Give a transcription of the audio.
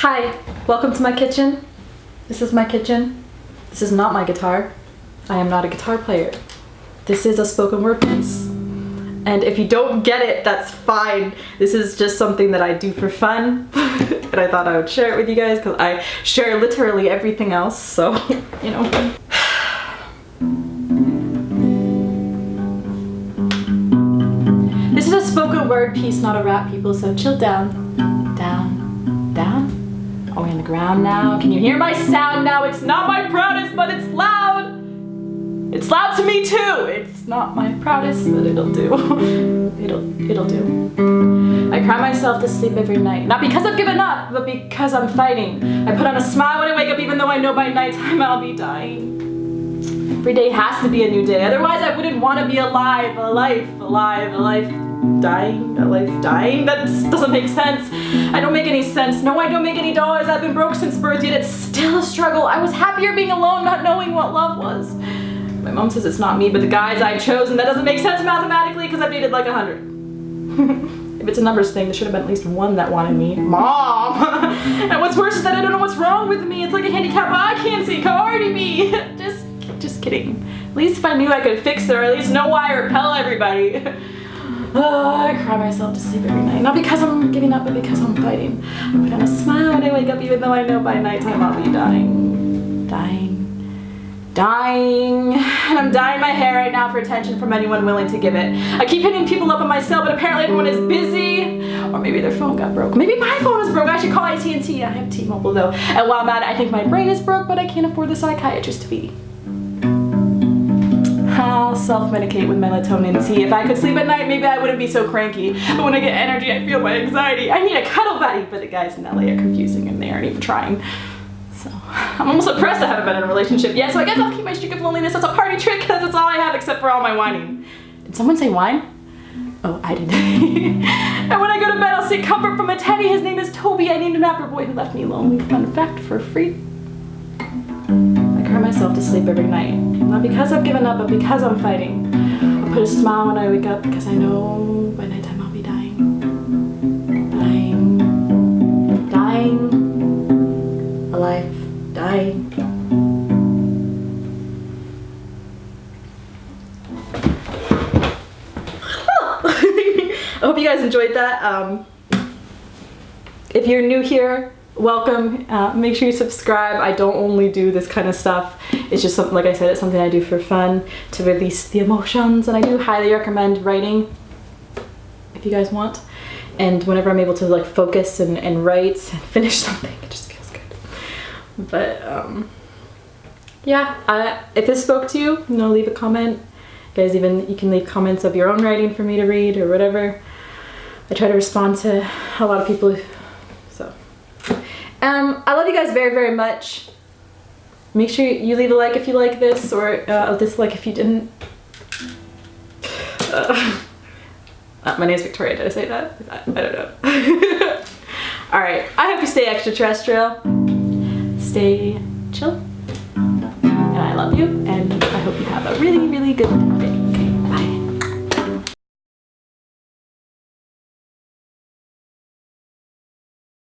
Hi, welcome to my kitchen. This is my kitchen. This is not my guitar. I am not a guitar player. This is a spoken word piece. And if you don't get it, that's fine. This is just something that I do for fun. and I thought I would share it with you guys because I share literally everything else. So, you know. This is a spoken word piece, not a rap, people, so chill down. Down. Down. Are we on the ground now? Can you hear my sound now? It's not my proudest, but it's loud. It's loud to me too. It's not my proudest, but it'll do. it'll, it'll do. I cry myself to sleep every night. Not because I've given up, but because I'm fighting. I put on a smile when I wake up even though I know by nighttime I'll be dying. Every day has to be a new day, otherwise I wouldn't want to be alive, alive, alive, alive, dying, a life dying? That doesn't make sense. I don't make any sense. No, I don't make any dollars. I've been broke since birth, yet it's still a struggle. I was happier being alone, not knowing what love was. My mom says it's not me, but the guys I've chosen. That doesn't make sense mathematically because I've dated like a hundred. if it's a numbers thing, there should have been at least one that wanted me. Mom! and what's worse is that I don't know what's wrong with me. It's like a handicap I can't see. Cardi B! Just just kidding. At least if I knew I could fix it or at least know why I repel everybody. Oh, I cry myself to sleep every night. Not because I'm giving up, but because I'm fighting. I put on a smile when I wake up even though I know by nighttime I'll be dying. Dying. Dying. And I'm dyeing my hair right now for attention from anyone willing to give it. I keep hitting people up on my cell, but apparently everyone is busy. Or maybe their phone got broke. Maybe my phone is broke. I should call AT&T. I have T-Mobile though. And while I'm at it, I think my brain is broke, but I can't afford the psychiatrist to be. Self-medicate with melatonin tea. If I could sleep at night, maybe I wouldn't be so cranky. But when I get energy, I feel my anxiety. I need a cuddle buddy. But the guys in LA are confusing and they aren't even trying. So I'm almost depressed I haven't been in a relationship yet. So I guess I'll keep my streak of loneliness as a party trick because that's all I have except for all my whining. Did someone say wine? Oh, I did. and when I go to bed, I'll seek comfort from a teddy. His name is Toby. I named him after a boy who left me lonely. Fun fact for free myself to sleep every night. Not because I've given up, but because I'm fighting. I put a smile when I wake up because I know by nighttime I'll be dying. Dying. Dying. Alive. Dying. I hope you guys enjoyed that. Um, if you're new here, welcome. Uh, make sure you subscribe. I don't only do this kind of stuff. It's just something like i said it's something i do for fun to release the emotions and i do highly recommend writing if you guys want. And whenever i'm able to like focus and, and write and finish something it just feels good. But um yeah uh, if this spoke to you you know leave a comment. You guys even you can leave comments of your own writing for me to read or whatever. I try to respond to a lot of people um, I love you guys very, very much. Make sure you leave a like if you like this or uh, a dislike if you didn't. Uh, uh, my name is Victoria, did I say that? I, I don't know. Alright, I hope you stay extraterrestrial, stay chill, and I love you, and I hope you have a really, really good day.